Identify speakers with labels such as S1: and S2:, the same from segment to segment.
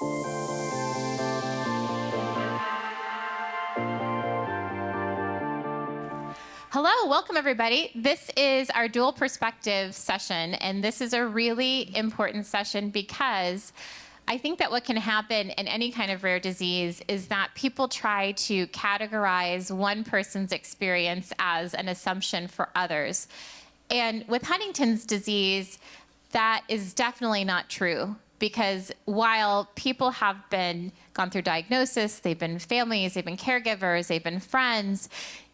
S1: Hello, welcome everybody. This is our dual perspective session, and this is a really important session because I think that what can happen in any kind of rare disease is that people try to categorize one person's experience as an assumption for others. And with Huntington's disease, that is definitely not true because while people have been gone through diagnosis, they've been families, they've been caregivers, they've been friends,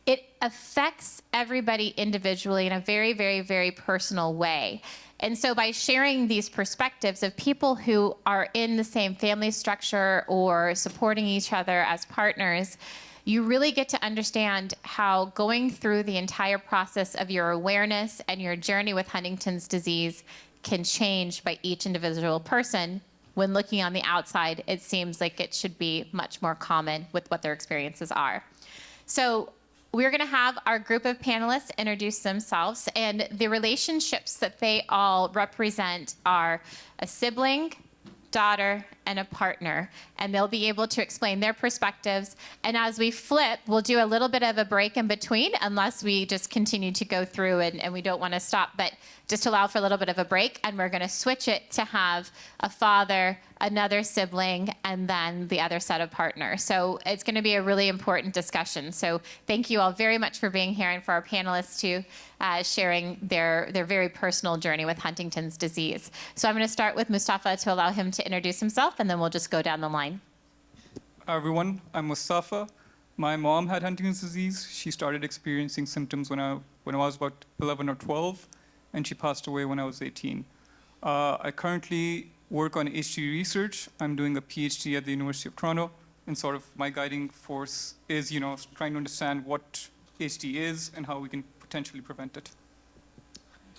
S1: it affects everybody individually in a very, very, very personal way. And so by sharing these perspectives of people who are in the same family structure or supporting each other as partners, you really get to understand how going through the entire process of your awareness and your journey with Huntington's disease can change by each individual person. When looking on the outside, it seems like it should be much more common with what their experiences are. So we're going to have our group of panelists introduce themselves, and the relationships that they all represent are a sibling, daughter, and a partner. And they'll be able to explain their perspectives. And as we flip, we'll do a little bit of a break in between, unless we just continue to go through and, and we don't want to stop. But just allow for a little bit of a break. And we're going to switch it to have a father, another sibling, and then the other set of partners. So it's going to be a really important discussion. So thank you all very much for being here and for our panelists too, uh, sharing their, their very personal journey with Huntington's disease. So I'm going to start with Mustafa to allow him to introduce himself, and then we'll just go down the line.
S2: Hi everyone, I'm Mustafa. My mom had Huntington's disease. She started experiencing symptoms when I, when I was about 11 or 12, and she passed away when I was 18. Uh, I currently work on HD research. I'm doing a PhD at the University of Toronto, and sort of my guiding force is, you know, trying to understand what HD is and how we can potentially prevent it.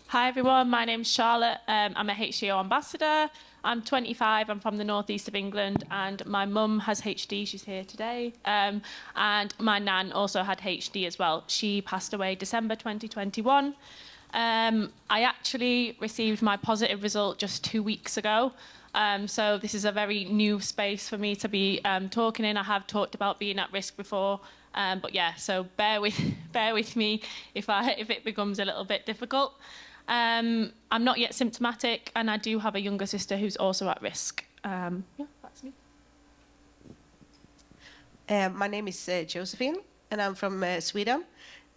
S3: Hi everyone, my name's Charlotte. Um, I'm a HDYO ambassador. I'm 25, I'm from the northeast of England, and my mum has HD, she's here today. Um, and my nan also had HD as well. She passed away December 2021. Um, I actually received my positive result just two weeks ago. Um, so this is a very new space for me to be um, talking in. I have talked about being at risk before, um, but yeah, so bear with bear with me if I if it becomes a little bit difficult. Um, I'm not yet symptomatic, and I do have a younger sister who's also at risk. Um, yeah, that's me.
S4: Uh, my name is uh, Josephine, and I'm from uh, Sweden.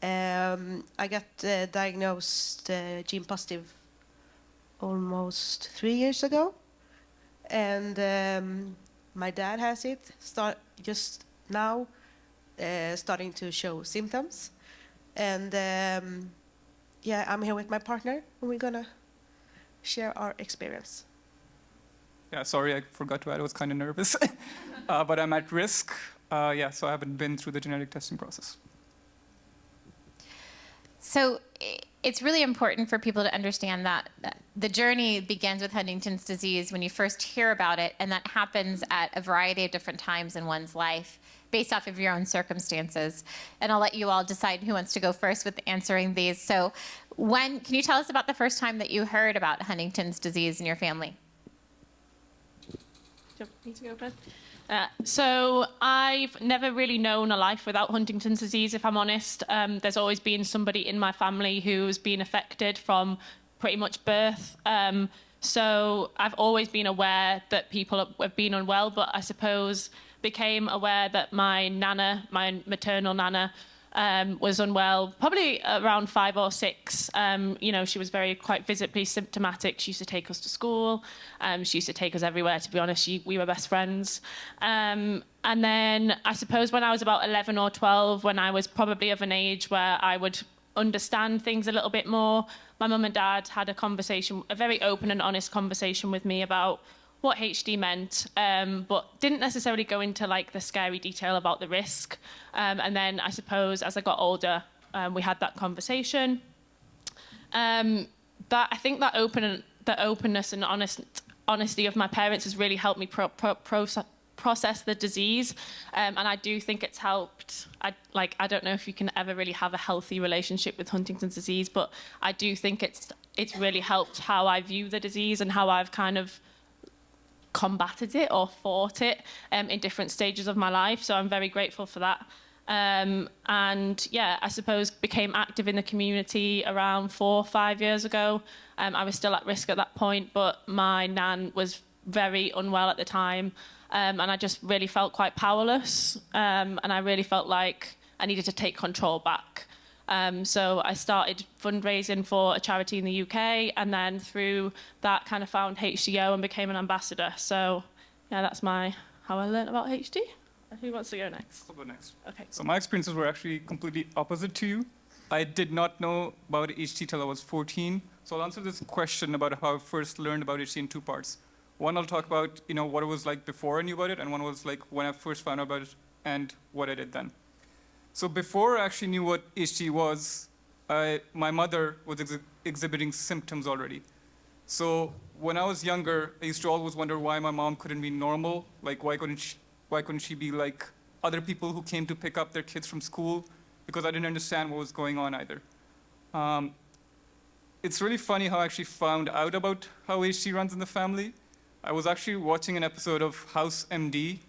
S4: Um, I got uh, diagnosed uh, gene positive almost three years ago, and um, my dad has it. Start just now, uh, starting to show symptoms, and um, yeah, I'm here with my partner, and we're gonna share our experience.
S2: Yeah, sorry, I forgot to add. I was kind of nervous, uh, but I'm at risk. Uh, yeah, so I haven't been through the genetic testing process.
S1: So it's really important for people to understand that the journey begins with Huntington's disease when you first hear about it, and that happens at a variety of different times in one's life based off of your own circumstances. And I'll let you all decide who wants to go first with answering these. So when, can you tell us about the first time that you heard about Huntington's disease in your family?
S3: Uh, so I've never really known a life without Huntington's disease, if I'm honest. Um, there's always been somebody in my family who's been affected from pretty much birth. Um, so I've always been aware that people have been unwell, but I suppose became aware that my nana, my maternal nana, um, was unwell, probably around five or six. Um, you know, she was very quite visibly symptomatic. She used to take us to school. Um, she used to take us everywhere. To be honest, she, we were best friends. Um, and then I suppose when I was about 11 or 12, when I was probably of an age where I would understand things a little bit more, my mum and dad had a conversation, a very open and honest conversation with me about what HD meant, um, but didn't necessarily go into like the scary detail about the risk. Um, and then I suppose as I got older, um, we had that conversation. Um, that I think that open, the openness and honest, honesty of my parents has really helped me pro, pro, process, process the disease um, and I do think it's helped I like I don't know if you can ever really have a healthy relationship with Huntington's disease but I do think it's it's really helped how I view the disease and how I've kind of combated it or fought it um, in different stages of my life. So I'm very grateful for that. Um, and yeah, I suppose became active in the community around four or five years ago. Um, I was still at risk at that point, but my nan was very unwell at the time. Um, and I just really felt quite powerless. Um, and I really felt like I needed to take control back. Um, so I started fundraising for a charity in the UK, and then through that, kind of found HDYO and became an ambassador. So, yeah, that's my how I learned about HD. Who wants to go next?
S2: I'll go next.
S3: Okay.
S2: So my experiences were actually completely opposite to you. I did not know about HT till I was 14. So I'll answer this question about how I first learned about HT in two parts. One, I'll talk about you know what it was like before I knew about it, and one was like when I first found out about it and what I did then. So before I actually knew what HT was, I, my mother was ex- exhibiting symptoms already. So when I was younger, I used to always wonder why my mom couldn't be normal. Like why couldn't she, why couldn't she be like other people who came to pick up their kids from school? Because I didn't understand what was going on either. Um, it's really funny how I actually found out about how HT runs in the family. I was actually watching an episode of House MD.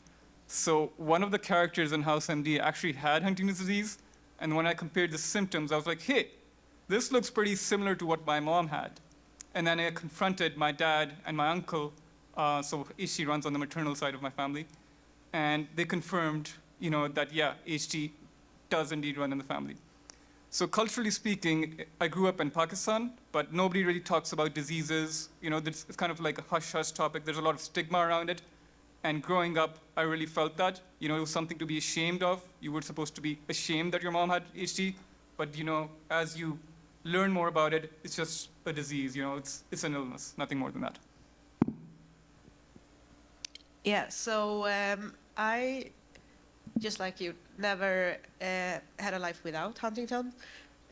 S2: So one of the characters in House MD actually had Huntington's disease. And when I compared the symptoms, I was like, hey, this looks pretty similar to what my mom had. And then I confronted my dad and my uncle. Uh, so HT runs on the maternal side of my family. And they confirmed, you know, that yeah, HT does indeed run in the family. So culturally speaking, I grew up in Pakistan, but nobody really talks about diseases. You know, it's kind of like a hush-hush topic. There's a lot of stigma around it. And growing up, I really felt that. You know, it was something to be ashamed of. You were supposed to be ashamed that your mom had HD, but you know, as you learn more about it, it's just a disease. You know, it's it's an illness, nothing more than that.
S4: Yeah, so um, I, just like you, never uh, had a life without Huntington,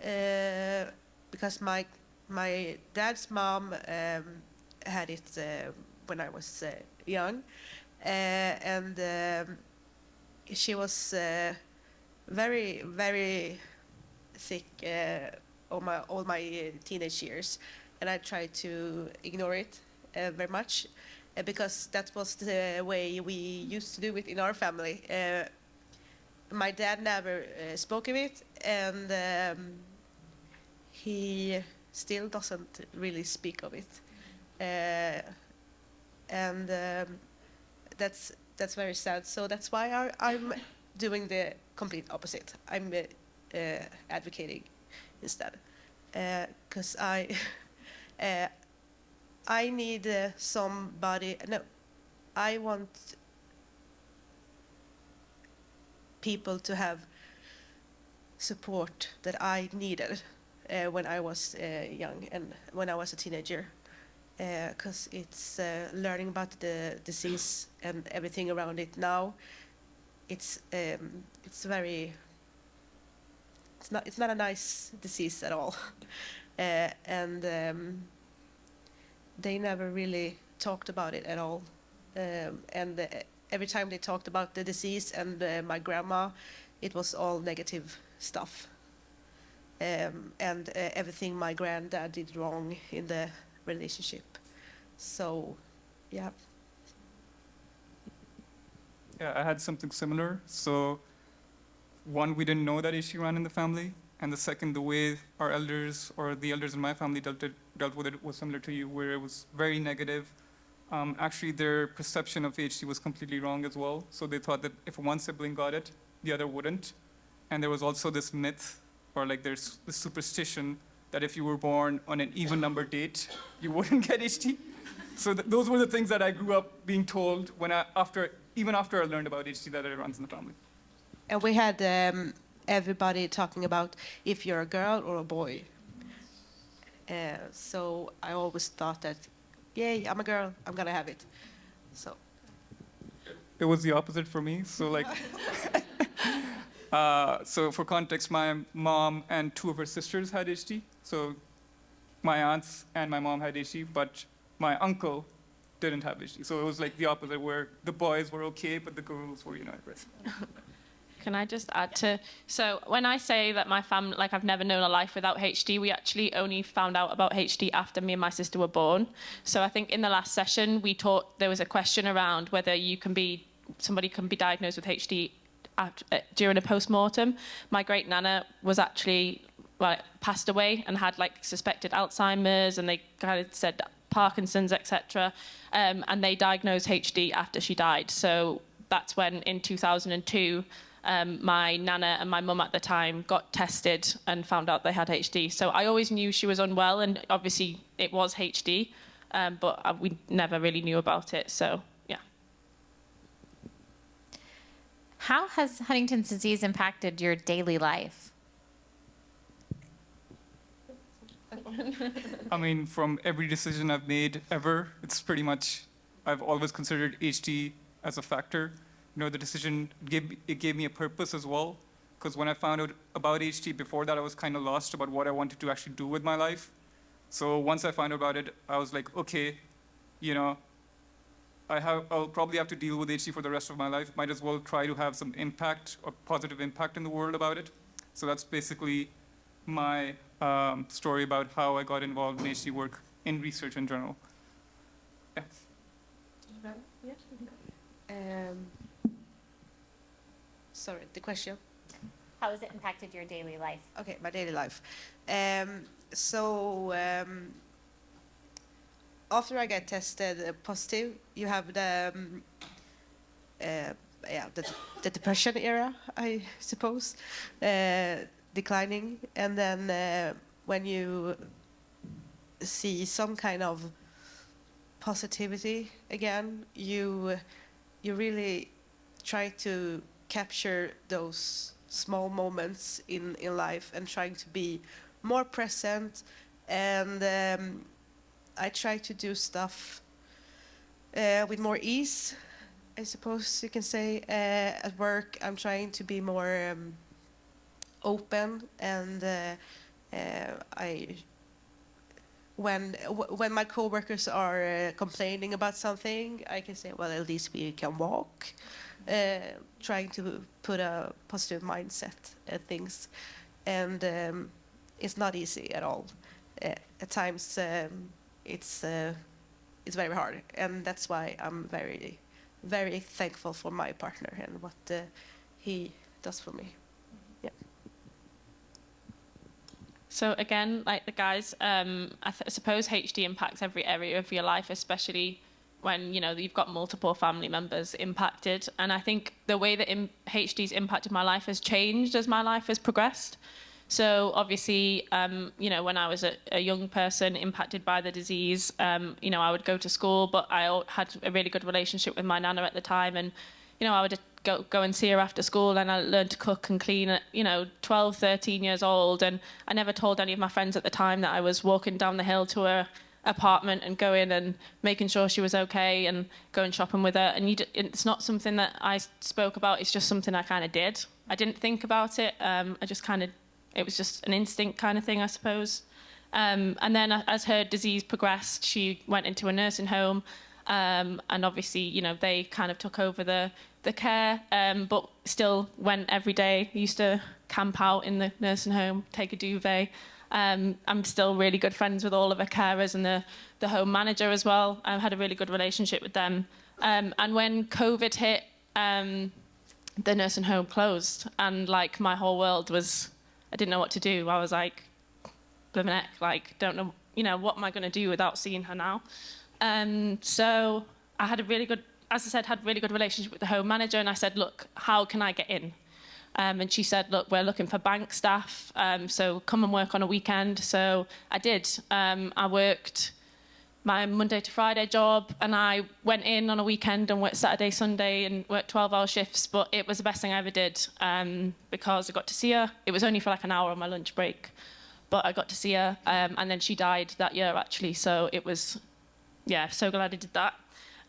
S4: uh, because my my dad's mom um, had it uh, when I was uh, young, and um, she was uh, very very sick uh, all my all my uh, teenage years, and I tried to ignore it uh, very much uh, because that was the way we used to do it in our family. Uh, my dad never uh, spoke of it, and um, he still doesn't really speak of it. Uh, and um, that's that's very sad. So that's why I, I'm doing the complete opposite. I'm uh, uh, advocating instead, because I. Uh, I need uh, somebody. No, I want people to have support that I needed uh, when I was uh, young and when I was a teenager. Because it's uh, learning about the disease and everything around it now. It's um, it's very. It's not it's not a nice disease at all, uh, and. Um, they never really talked about it at all. Um, and uh, every time they talked about the disease and uh, my grandma, it was all negative stuff. Um, and uh, everything my granddad did wrong in the relationship. So, yeah.
S2: Yeah, I had something similar. So, one, we didn't know that issue ran in the family, and the second, the way our elders or the elders in my family dealt it, dealt with it was similar to you, where it was very negative. Um, actually, their perception of HD was completely wrong as well. So they thought that if one sibling got it, the other wouldn't. And there was also this myth, or like there's this superstition that if you were born on an even number date, you wouldn't get HD. So th- those were the things that I grew up being told when I, after, even after I learned about HD that it runs in the family.
S4: And we had um, everybody talking about if you're a girl or a boy. Uh, so I always thought that, yay, I'm a girl, I'm gonna have it. So
S2: it was the opposite for me. So like, uh, so for context, my mom and two of her sisters had HD. So my aunts and my mom had HD, but my uncle didn't have HD. So it was like the opposite, where the boys were okay, but the girls were, you know, at risk.
S3: Can I just add to so when I say that my family like I've never known a life without HD, we actually only found out about HD after me and my sister were born. So I think in the last session we taught there was a question around whether you can be somebody can be diagnosed with HD after, uh, during a post-mortem. My great nana was actually well, passed away and had like suspected Alzheimer's and they kind of said Parkinson's, etc. Um, and they diagnosed HD after she died. So that's when in 2002 um, my nana and my mum at the time got tested and found out they had HD. So I always knew she was unwell, and obviously it was HD, um, but uh, we never really knew about it. So yeah.
S1: How has Huntington's disease impacted your daily life?
S2: I mean, from every decision I've made ever, it's pretty much, I've always considered HD as a factor. You know, the decision, gave, it gave me a purpose as well. Because when I found out about HD before that, I was kind of lost about what I wanted to actually do with my life. So once I found out about it, I was like, okay, you know, I have, I'll probably have to deal with HD for the rest of my life. Might as well try to have some impact or positive impact in the world about it. So that's basically my um, story about how I got involved in HD work in research in general. Yeah.
S4: Um, sorry, the question.
S1: How has it impacted your daily life?
S4: Okay, my daily life. Um, so um, after I get tested uh, positive, you have the um, uh, yeah the, the depression era, I suppose, uh, declining, and then uh, when you see some kind of positivity again, you you really try to capture those small moments in, in life and trying to be more present. And um, I try to do stuff uh, with more ease I suppose you can say uh, at work. I'm trying to be more um, open and uh, uh I when when my coworkers are uh, complaining about something I can say well at least we can walk uh, trying to put a positive mindset at things, and um, it's not easy at all. Uh, at times, um, it's uh, it's very hard, and that's why I'm very very thankful for my partner and what he does for me. Yeah.
S3: So again, like the guys, um, I suppose HD impacts every area of your life, especially when you know you've got multiple family members impacted. And i think the way that hd's impacted my life has changed as my life has progressed. So obviously um, you know when i was a, a, young person impacted by the disease um, you know i would go to school but i had a really good relationship with my nana at the time. And you know i would go, go and see her after school and i learned to cook and clean at you know 12 13 years old and i never told any of my friends at the time that i was walking down the hill to her apartment and going and making sure she was okay and going shopping with her. And it's not something that I spoke about. It's just something I kind of did. I didn't think about it. Um, I just kind of, it was just an instinct kind of thing, I suppose. Um, and then as her disease progressed, she went into a nursing home. Um, and obviously, you know, they kind of took over the, the care, um, but still went every day, used to camp out in the nursing home, take a duvet. Um, I'm still really good friends with all of the carers and the, the home manager as well. I've had a really good relationship with them. Um, and when COVID hit, um, the nursing home closed, and like my whole world was, I didn't know what to do. I was like, neck, like, don't know, you know, what am I going to do without seeing her now? Um, so I had a really good, as I said, had really good relationship with the home manager, and I said, look, how can I get in? Um, and she said, look, we're looking for bank staff, um, so come and work on a weekend. So I did. Um, I worked my Monday to Friday job, and I went in on a weekend and worked Saturday, Sunday, and worked 12-hour shifts. But it was the best thing I ever did um, because I got to see her. It was only for like an hour on my lunch break, but I got to see her, um, and then she died that year actually. So it was, yeah, so glad I did that.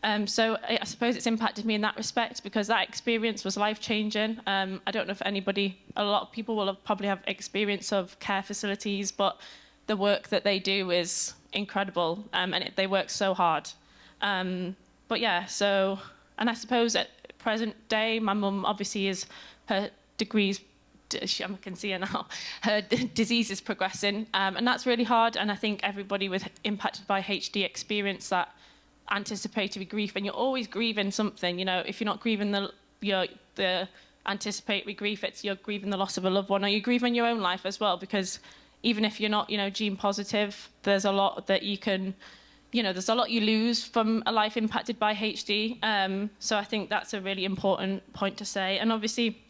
S3: Um, so I, suppose it's impacted me in that respect because that experience was life changing. Um, I don't know if anybody, a lot of people will have probably have experience of care facilities, but the work that they do is incredible um, and it, they work so hard. Um, but yeah, so, and I suppose at present day, my mum obviously is her degrees I can see her now. Her disease is progressing, um, and that's really hard. And I think everybody with impacted by HD experience that anticipatory grief, and you're always grieving something. You know, if you're not grieving the your the anticipatory grief, it's you're grieving the loss of a loved one, or you're grieving your own life as well. Because even if you're not, you know, gene positive, there's a lot that you can. You know, there's a lot you lose from a life impacted by HD. Um, so I think that's a really important point to say. And obviously,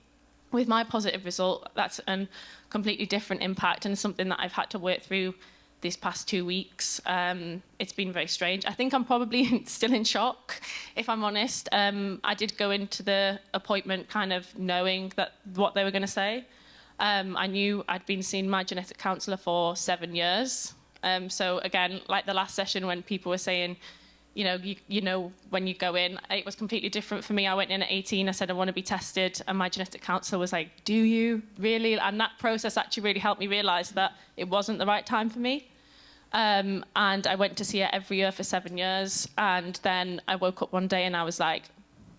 S3: with my positive result, that's a completely different impact and something that I've had to work through these past two weeks. Um, it's been very strange. I think I'm probably still in shock, if I'm honest. Um, I did go into the appointment kind of knowing that what they were going to say. Um, I knew I'd been seeing my genetic counsellor for seven years. Um, so again, like the last session when people were saying, you know, you, you know, when you go in, it was completely different for me. I went in at 18, I said, I want to be tested. And my genetic counsellor was like, do you really? And that process actually really helped me realize that it wasn't the right time for me. Um, and I went to see her every year for seven years. And then I woke up one day and I was like,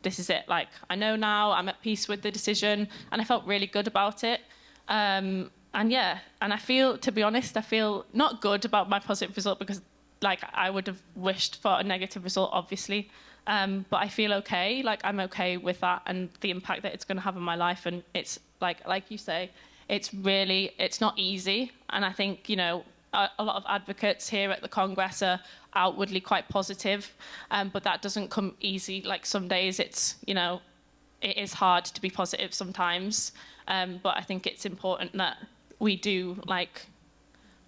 S3: this is it. Like, I know now, I'm at peace with the decision. And I felt really good about it. Um, and yeah, and I feel, to be honest, I feel not good about my positive result because like I would have wished for a negative result, obviously. Um, but I feel okay. Like I'm okay with that and the impact that it's going to have on my life. And it's like, like you say, it's really, it's not easy. And I think you know, a, a lot of advocates here at the Congress are outwardly quite positive, um, but that doesn't come easy. Like some days, it's you know, it is hard to be positive sometimes. Um, but I think it's important that we do like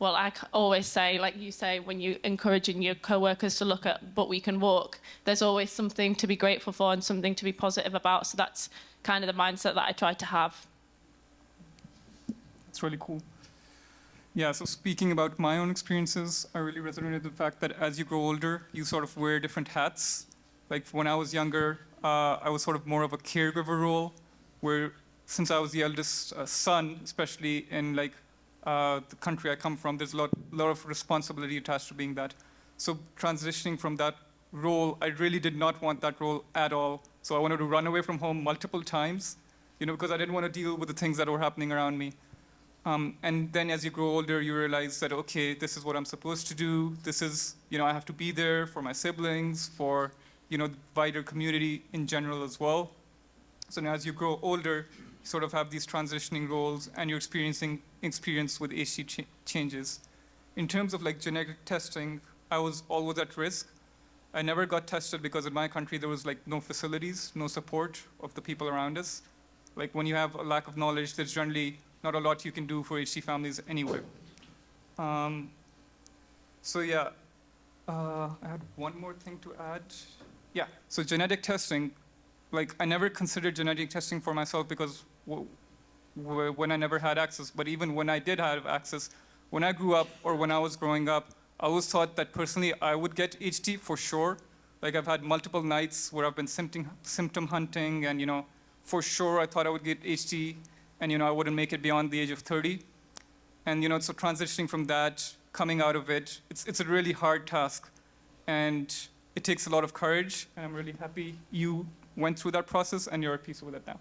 S3: well, I always say, like you say, when you're encouraging your co-workers to look at but we can walk, there's always something to be grateful for and something to be positive about. So that's kind of the mindset that I try to have.
S2: It's really cool. Yeah, so speaking about my own experiences, I really resonated with the fact that as you grow older, you sort of wear different hats. Like when I was younger, uh, I was sort of more of a caregiver role, where since I was the eldest uh, son, especially in like uh, the country I come from, there's a lot, lot of responsibility attached to being that. So transitioning from that role, I really did not want that role at all. So I wanted to run away from home multiple times, you know, because I didn't want to deal with the things that were happening around me. Um, and then as you grow older, you realize that, okay, this is what I'm supposed to do. This is, you know, I have to be there for my siblings, for, you know, the wider community in general as well. So now as you grow older, sort of have these transitioning roles and you're experiencing experience with HD ch changes. In terms of like genetic testing, I was always at risk. I never got tested because in my country there was like no facilities, no support of the people around us. Like when you have a lack of knowledge, there's generally not a lot you can do for HD families anyway. Um, so yeah, uh, I had one more thing to add. Yeah, so genetic testing, like I never considered genetic testing for myself because when I never had access, but even when I did have access, when I grew up or when I was growing up, I always thought that personally I would get HD for sure. Like I've had multiple nights where I've been symptom, symptom hunting and you know, for sure I thought I would get HD and you know, I wouldn't make it beyond the age of 30. And you know, so transitioning from that, coming out of it, it's, it's a really hard task. And it takes a lot of courage, and I'm really happy you went through that process and you're at peace with it now.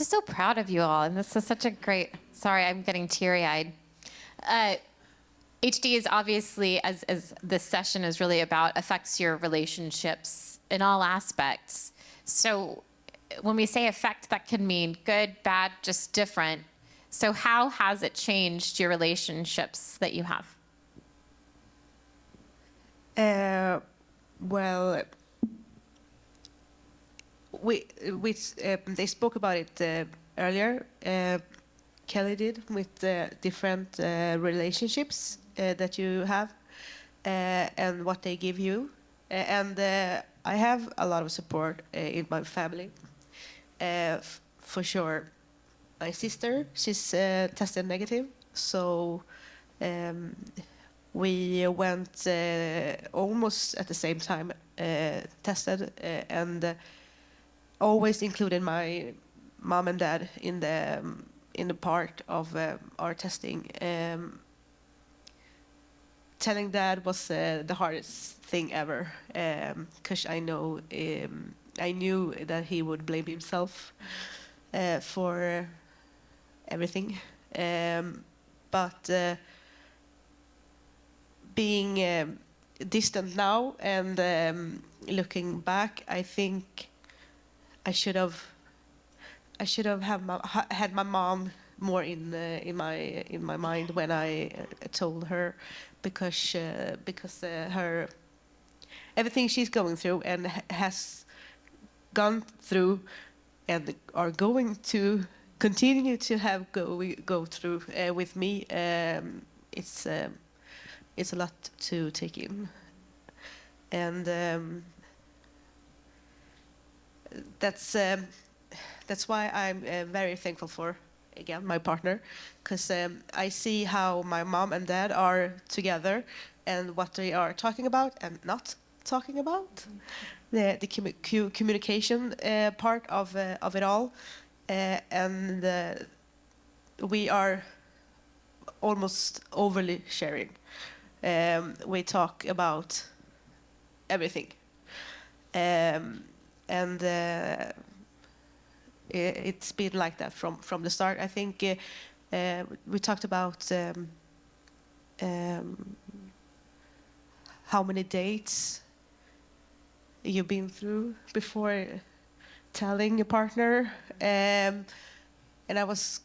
S1: Just so proud of you all, and this is such a great. Sorry, I'm getting teary-eyed. Uh, HD is obviously, as as this session is really about, affects your relationships in all aspects. So, when we say affect, that can mean good, bad, just different. So, how has it changed your relationships that you have?
S4: Uh, well, we, we uh, they spoke about it uh, earlier. Uh, Kelly did with uh, different uh, relationships uh, that you have uh, and what they give you. And I have a lot of support in my family, for sure. My sister, she's tested negative, so um, we went almost at the same time tested and always included my mom and dad in the um, in the part of uh, our testing. Um, telling dad was uh, the hardest thing ever because I know um, I knew that he would blame himself uh, for everything. Um, but uh, being um, distant now and um, looking back, I think I should have I should have had my, had my mom more in uh, in my in my mind when I uh, told her because uh, because uh, her everything she's going through and ha- has gone through and are going to continue to have go go through uh, with me um, it's um, it's a lot to take in. And um, that's um, that's why I'm uh, very thankful for again my partner because um, I see how my mom and dad are together and what they are talking about and not talking about. The the commu- communication uh, part of uh, of it all uh, and uh, we are almost overly sharing. Um, we talk about everything. Um, and uh, it's been like that from from the start. I think uh, uh, we talked about um, um, how many dates you've been through before telling your partner, um, and I was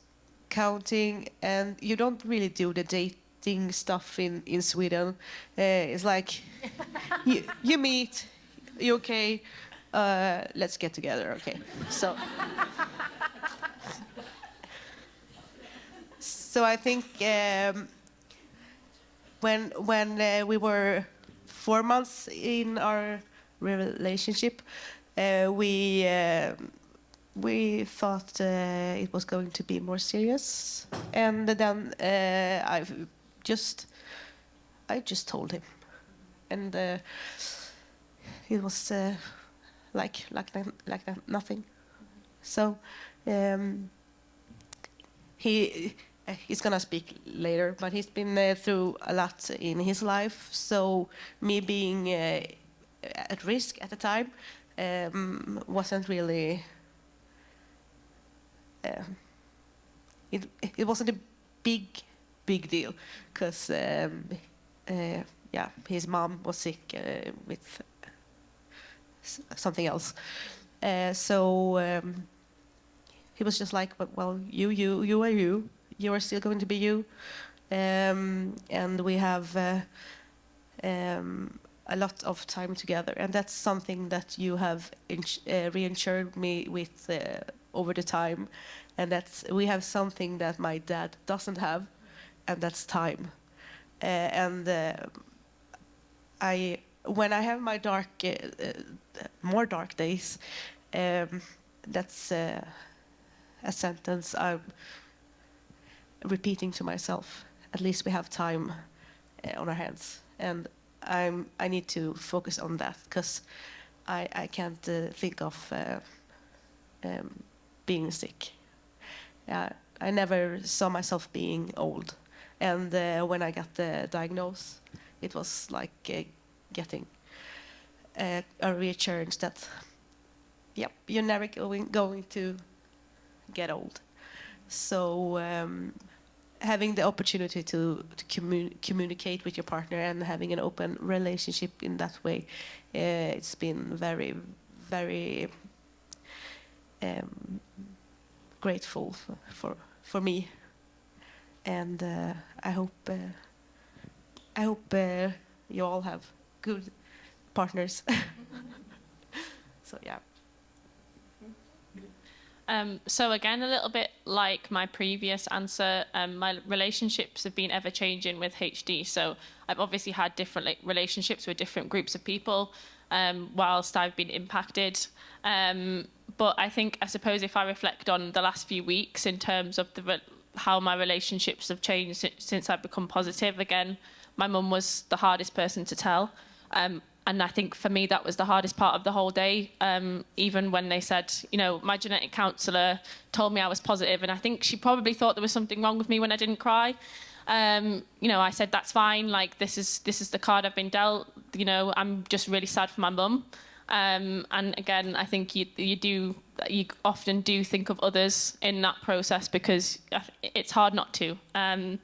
S4: counting, and you don't really do the dating stuff in in Sweden. Uh, it's like you, you meet, you okay, uh, let's get together, okay? So. so I think um, when when uh, we were four months in our relationship, uh, we uh, we thought uh, it was going to be more serious, and then uh, I just I just told him, and uh, it was like like like nothing. So um, he uh, he's gonna speak later, but he's been uh, through a lot in his life. So me being uh, at risk at the time um, wasn't really. Um, it it wasn't a big big deal because um, uh, yeah his mom was sick uh, with something else. Uh, so um, he was just like, "But, well, you, you, you are you. You are still going to be you, um, and we have uh, um, a lot of time together, and that's something that you have uh, reinsured me with uh, over the time, and that's we have something that my dad doesn't have, and that's time, uh, and uh, I when I have my dark, uh, uh, more dark days, um, that's uh, a sentence I'm repeating to myself. At least we have time uh, on our hands, and I'm I need to focus on that because I I can't uh, think of uh, um, being sick. Yeah, I never saw myself being old, and uh, when I got the diagnosis, it was like uh, getting uh, a reassurance that, yep, you're never going going to get old. So um, having the opportunity to, to commu- communicate with your partner and having an open relationship in that way, uh, it's been very, very um, grateful for, for for me. And uh, I hope uh, I hope uh, you all have good partners. so yeah.
S3: Um, so again, a little bit like my previous answer, um, my relationships have been ever changing with HD. So I've obviously had different like, relationships with different groups of people, um, whilst I've been impacted. Um, but I think, I suppose, if I reflect on the last few weeks in terms of the how my relationships have changed since I've become positive, again, my mum was the hardest person to tell. Um, and I think for me that was the hardest part of the whole day. Um, even when they said, you know, my genetic counsellor told me I was positive, and I think she probably thought there was something wrong with me when I didn't cry. Um, you know, I said that's fine. Like this is this is the card I've been dealt. You know, I'm just really sad for my mum. Um, and again, I think you you do you often do think of others in that process because it's hard not to. Um,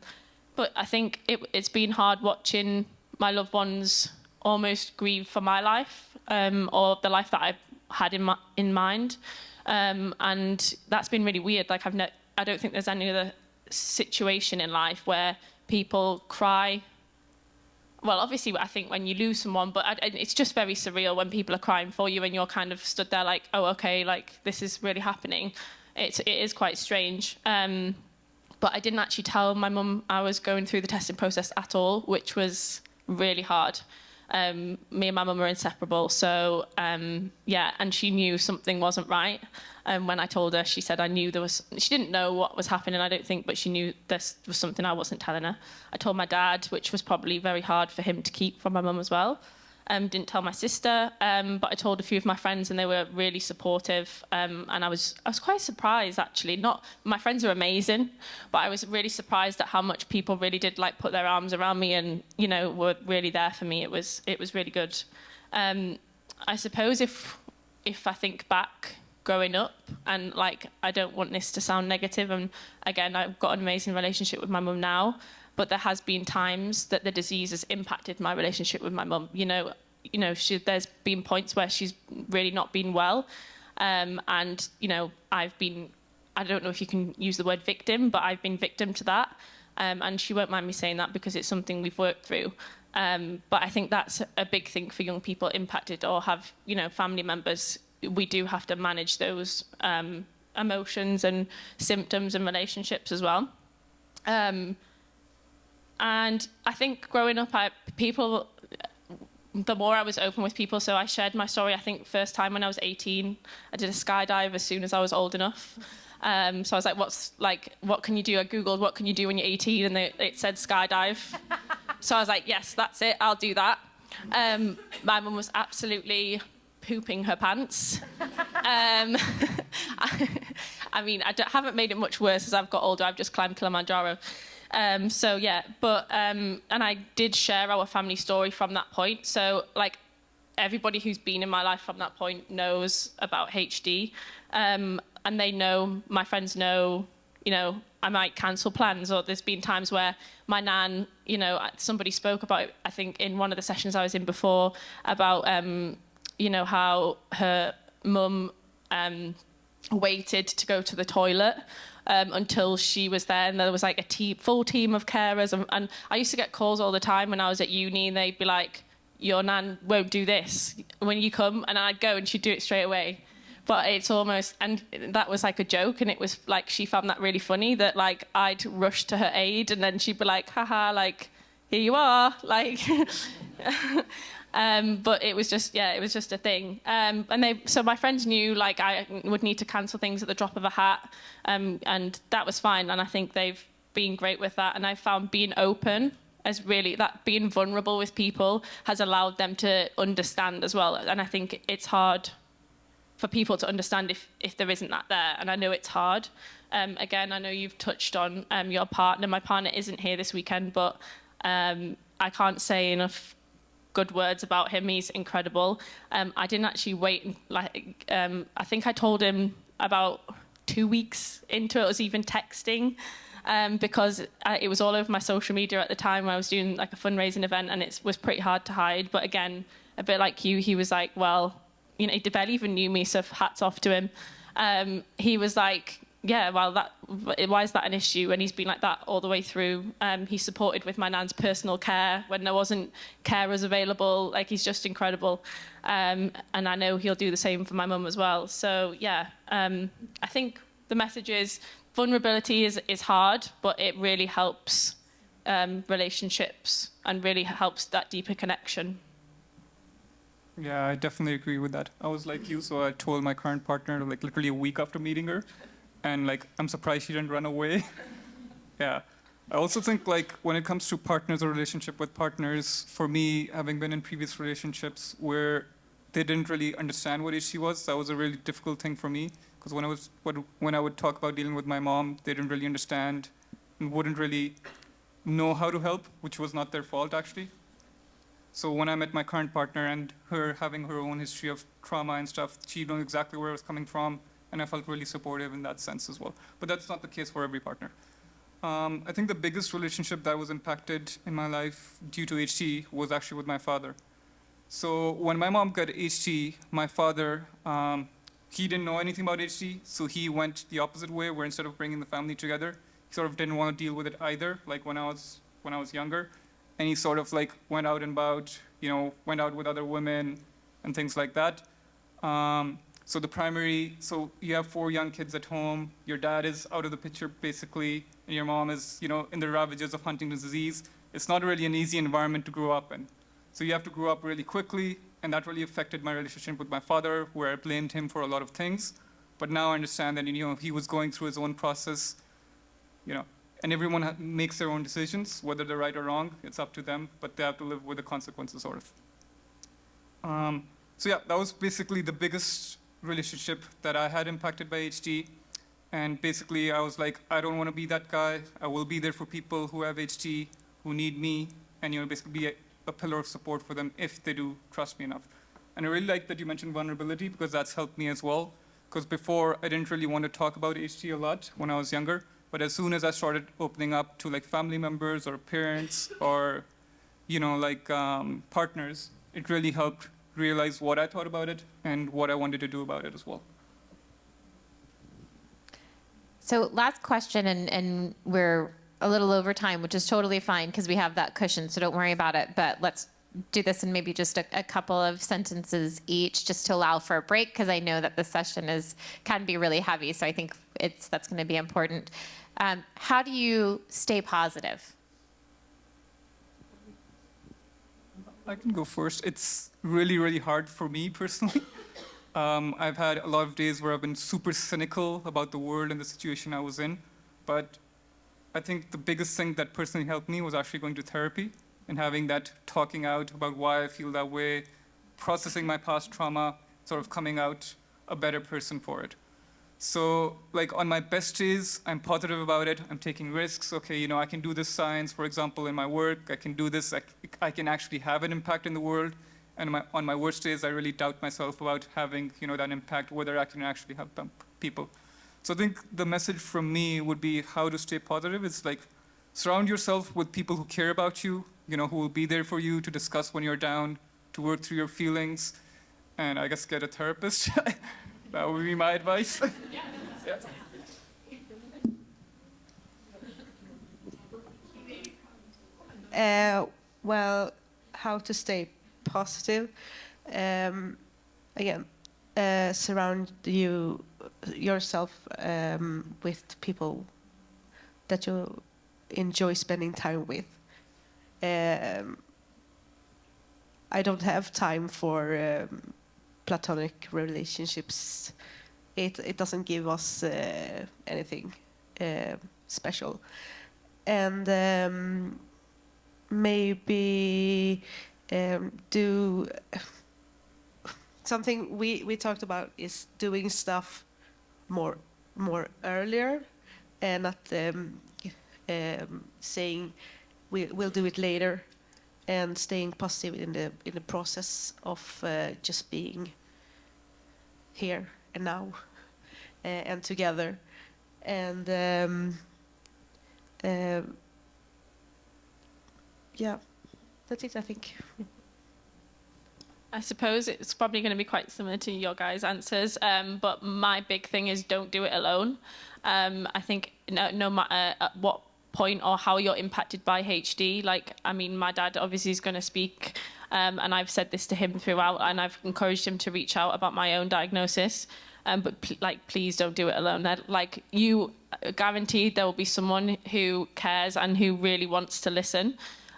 S3: but I think it, it's been hard watching my loved ones almost grieve for my life um, or the life that I've had in my, in mind, um, and that's been really weird. Like I've I don't think there's any other situation in life where people cry well, obviously, I think when you lose someone, but I, it's just very surreal when people are crying for you and you're kind of stood there like, oh, okay, like this is really happening. It's, it is quite strange. Um, but I didn't actually tell my mum I was going through the testing process at all, which was really hard. Um, me and my mum were inseparable, so um, yeah, and she knew something wasn't right. And um, when I told her, she said I knew there was. She didn't know what was happening, I don't think, but she knew this was something I wasn't telling her. I told my dad, which was probably very hard for him to keep from my mum as well. Um, didn't tell my sister, um, but I told a few of my friends, and they were really supportive. Um, and I was I was quite surprised actually. Not my friends are amazing, but I was really surprised at how much people really did like put their arms around me and you know were really there for me. It was it was really good. Um, I suppose if if I think back growing up and like I don't want this to sound negative and again I've got an amazing relationship with my mum now but there has been times that the disease has impacted my relationship with my mum. You know you know she, there's been points where she's really not been well. Um, and you know I've been I don't know if you can use the word victim but I've been victim to that. Um, and she won't mind me saying that because it's something we've worked through. Um, but I think that's a big thing for young people impacted or have you know family members. We do have to manage those um, emotions and symptoms and relationships as well. Um, and I think growing up, I, people, the more I was open with people, so I shared my story. I think first time when I was 18, I did a skydive as soon as I was old enough. Um, so I was like, "What's like? What can you do?" I googled, "What can you do when you're 18?" and they, it said skydive. so I was like, "Yes, that's it. I'll do that." Um, my mum was absolutely pooping her pants. um, I, I, mean, I haven't made it much worse as I've got older. I've just climbed Kilimanjaro. Um, so yeah, but um, and I did share our family story from that point. So like everybody who's been in my life from that point knows about HD, um, and they know my friends know. You know, I might cancel plans, or there's been times where my nan, you know, uh, somebody spoke about. I think in one of the sessions I was in before about, um, you know, how her mum um, waited to go to the toilet um, until she was there, and there was like a full team of carers. And, and I used to get calls all the time when I was at uni, and they'd be like, "Your nan won't do this when you come," and I'd go, and she'd do it straight away. But it's almost, and that was like a joke, and it was like she found that really funny that like I'd rush to her aid, and then she'd be like, "Haha, like here you are," like. Um, but it was just, yeah, it was just a thing. Um, and they, so my friends knew like I would need to cancel things at the drop of a hat, um, and that was fine. And I think they've been great with that. And I found being open as really that being vulnerable with people has allowed them to understand as well. And I think it's hard for people to understand if if there isn't that there. And I know it's hard. Um, again, I know you've touched on um, your partner. My partner isn't here this weekend, but um, I can't say enough good words about him. He's incredible. Um, I didn't actually wait. Like um, I think I told him about two weeks into it. I was even texting um, because it was all over my social media at the time. I was doing like a fundraising event, and it was pretty hard to hide. But again, a bit like you, he was like, "Well, you know, he barely even knew me, so hats off to him." Um, he was like, yeah, well, that why is that an issue? And he's been like that all the way through. Um, he supported with my nan's personal care when there wasn't carers available. Like he's just incredible, um, and I know he'll do the same for my mum as well. So yeah, um, I think the message is vulnerability is is hard, but it really helps um, relationships and really helps that deeper connection.
S2: Yeah, I definitely agree with that. I was like you, so I told my current partner like literally a week after meeting her and like I'm surprised she didn't run away. yeah. I also think like when it comes to partners or relationship with partners, for me, having been in previous relationships where they didn't really understand what issue was, that was a really difficult thing for me. Because when I was when I would talk about dealing with my mom, they didn't really understand and wouldn't really know how to help, which was not their fault actually. So when I met my current partner and her having her own history of trauma and stuff, she knew exactly where I was coming from, and I felt really supportive in that sense as well. But that's not the case for every partner. Um, I think the biggest relationship that was impacted in my life due to HT was actually with my father. So when my mom got HT, my father, um, he didn't know anything about HT, so he went the opposite way, where instead of bringing the family together, he sort of didn't want to deal with it either, like when I was when I was younger, and he sort of like went out and about, you know, went out with other women and things like that. Um, so the primary, so you have four young kids at home. Your dad is out of the picture basically, and your mom is, you know, in the ravages of Huntington's disease. It's not really an easy environment to grow up in. So you have to grow up really quickly, and that really affected my relationship with my father, where I blamed him for a lot of things. But now I understand that, you know, he was going through his own process, you know, and everyone makes their own decisions, whether they're right or wrong. It's up to them, but they have to live with the consequences, sort of. Um, so yeah, that was basically the biggest relationship that I had impacted by HD. And basically, I was like, I don't want to be that guy. I will be there for people who have HD, who need me, and you know, basically be a, a pillar of support for them if they do trust me enough. And I really like that you mentioned vulnerability because that's helped me as well. Because before, I didn't really want to talk about HD a lot when I was younger. But as soon as I started opening up to like family members or parents or, you know, like um, partners, it really helped realize what I thought about it and what I wanted to do about it as well.
S1: So last question, and, and we're a little over time, which is totally fine because we have that cushion, so don't worry about it. But let's do this in maybe just a, a couple of sentences each, just to allow for a break, because I know that the session is can be really heavy. So I think it's that's going to be important. Um, how do you stay positive?
S2: I can go first. It's really, really hard for me personally. Um, I've had a lot of days where I've been super cynical about the world and the situation I was in. But I think the biggest thing that personally helped me was actually going to therapy and having that talking out about why I feel that way, processing my past trauma, sort of coming out a better person for it. So, like on my best days, I'm positive about it. I'm taking risks. Okay, you know, I can do this science, for example, in my work. I can do this. I, I can actually have an impact in the world. And my, on my worst days, I really doubt myself about having, you know, that impact, whether I can actually help people. So I think the message from me would be how to stay positive. It's like surround yourself with people who care about you, you know, who will be there for you to discuss when you're down, to work through your feelings, and I guess get a therapist. that would be my advice. yeah.
S4: Uh, well, how to stay positive? Um, again, uh, surround you yourself um, with people that you enjoy spending time with. Um, I don't have time for um, platonic relationships. It it doesn't give us uh, anything uh, special, and um, maybe um, do something we we talked about is doing stuff more more earlier and not um, um, saying we, we'll do it later and staying positive in the in the process of uh, just being here and now uh, and together and um, um, yeah that's it i think
S3: I suppose it's probably going to be quite similar to your guys' answers, um, but my big thing is don't do it alone. Um, I think no, no matter at what point or how you're impacted by HD, like I mean, my dad obviously is going to speak, um, and I've said this to him throughout, and I've encouraged him to reach out about my own diagnosis. Um, but pl- like, please don't do it alone. Like you guaranteed there will be someone who cares and who really wants to listen.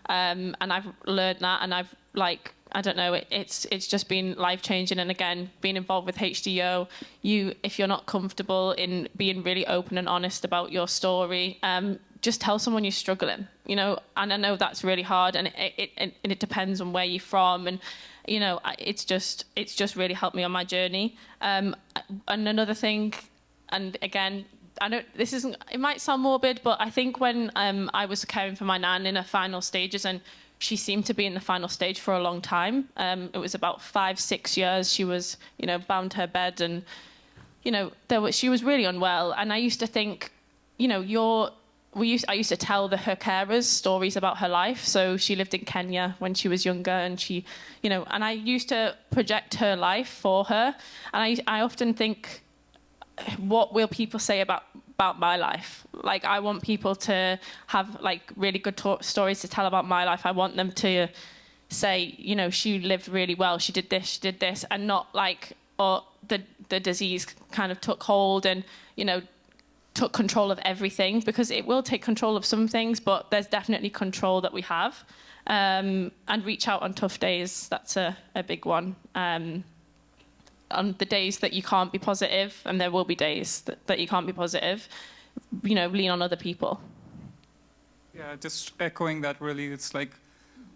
S3: Um, and I've learned that, and I've like I don't know, it, it's it's just been life changing. And again, being involved with HDO, you if you're not comfortable in being really open and honest about your story, um, just tell someone you're struggling. You know, and I know that's really hard, and it it, it, it depends on where you're from, and you know, it's just it's just really helped me on my journey. Um, and another thing, and again, I know this isn't. It might sound morbid, but I think when um, I was caring for my nan in her final stages, and she seemed to be in the final stage for a long time. Um, it was about five, six years. She was, you know, bound to her bed, and you know, there was, she was really unwell. And I used to think, you know, you're. We used, I used to tell the, her carers stories about her life. So she lived in Kenya when she was younger, and she, you know, and I used to project her life for her. And I, I often think, what will people say about about my life? Like, I want people to have like really good to- stories to tell about my life. I want them to say, you know, she lived really well. She did this, she did this, and not like, or the the disease kind of took hold and you know took control of everything because it will take control of some things, but there's definitely control that we have. Um, and reach out on tough days. That's a, a big one. Um, on the days that you can't be positive, and there will be days that, that you can't be positive, you know, lean on other people.
S2: Yeah, just echoing that really, it's like,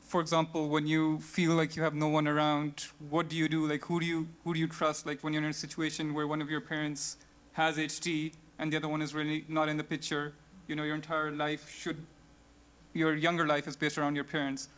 S2: for example, when you feel like you have no one around, what do you do? Like, who do you who do you trust? Like, when you're in a situation where one of your parents has HD and the other one is really not in the picture, you know, your entire life should, your younger life is based around your parents.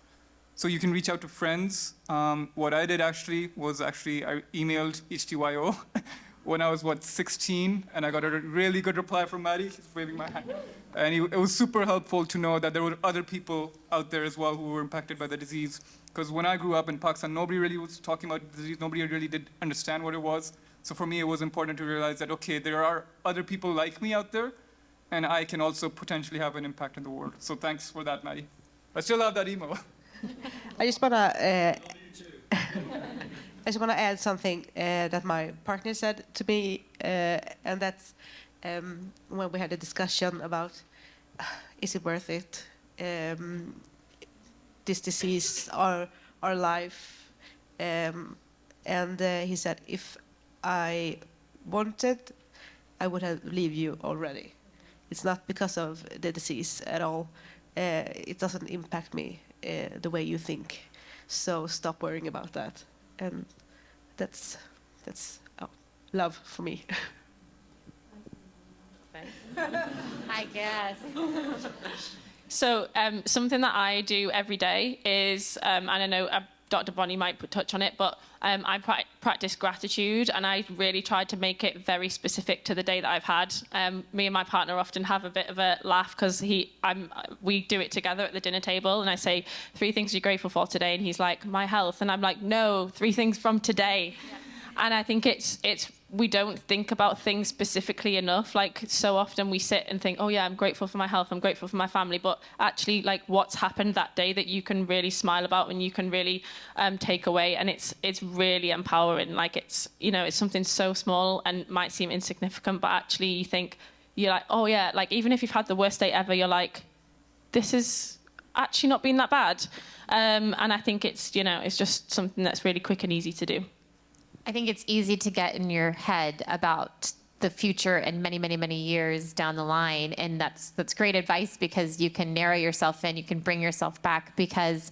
S2: So you can reach out to friends. Um, what I did actually was actually I emailed HDYO when I was what 16, and I got a really good reply from Maddie. She's waving my hand, and it, it was super helpful to know that there were other people out there as well who were impacted by the disease. Because when I grew up in Pakistan, nobody really was talking about the disease. Nobody really did understand what it was. So for me, it was important to realize that okay, there are other people like me out there, and I can also potentially have an impact in the world. So thanks for that, Maddie. I still have that email.
S4: I just wanna. Uh, I just wanna add something uh, that my partner said to me, uh, and that's um, when we had a discussion about is it worth it? Um, this disease, our our life, um, and uh, he said if I wanted, I would have leave you already. It's not because of the disease at all. Uh, it doesn't impact me uh, the way you think. So stop worrying about that. And that's that's oh, love for me.
S1: I guess.
S3: So um, something that I do every day is, um, and I know uh, Dr. Bonnie might put touch on it, but um, I pra- practice gratitude, and I really tried to make it very specific to the day that I've had. Um, me and my partner often have a bit of a laugh because he, I'm, we do it together at the dinner table, and I say three things you're grateful for today, and he's like my health, and I'm like no, three things from today. And I think it's it's we don't think about things specifically enough. Like so often we sit and think, oh yeah, I'm grateful for my health, I'm grateful for my family, but actually like what's happened that day that you can really smile about and you can really um, take away, and it's it's really empowering. Like it's you know it's something so small and might seem insignificant, but actually you think you're like, oh yeah, like even if you've had the worst day ever, you're like, this is actually not been that bad. Um, and I think it's you know it's just something that's really quick and easy to do.
S1: I think it's easy to get in your head about the future and many, many, many years down the line, and that's that's great advice because you can narrow yourself in, you can bring yourself back because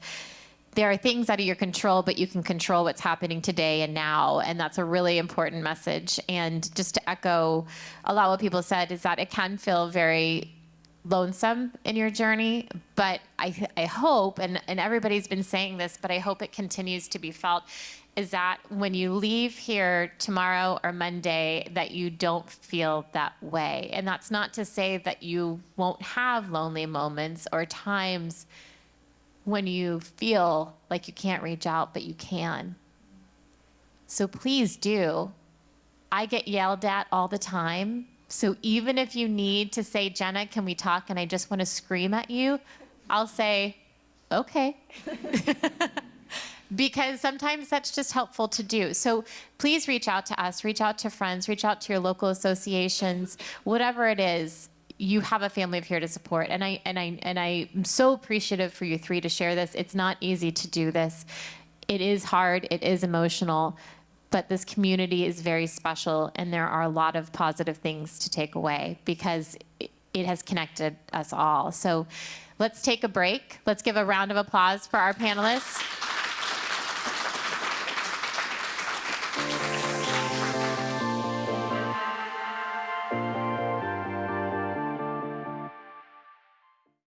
S1: there are things out of your control, but you can control what's happening today and now, and that's a really important message. And just to echo a lot what people said is that it can feel very lonesome in your journey, but I, I hope, and, and everybody's been saying this, but I hope it continues to be felt, is that when you leave here tomorrow or Monday, that you don't feel that way. And that's not to say that you won't have lonely moments or times when you feel like you can't reach out, but you can. So please do. I get yelled at all the time. So even if you need to say, Jenna, can we talk? And I just want to scream at you, I'll say, okay. because sometimes that's just helpful to do. So please reach out to us, reach out to friends, reach out to your local associations, whatever it is. You have a family of here to support, and I and I and I'm so appreciative for you three to share this. It's not easy to do this. It is hard. It is emotional, but this community is very special, and there are a lot of positive things to take away because it, it has connected us all. So, let's take a break. Let's give a round of applause for our panelists.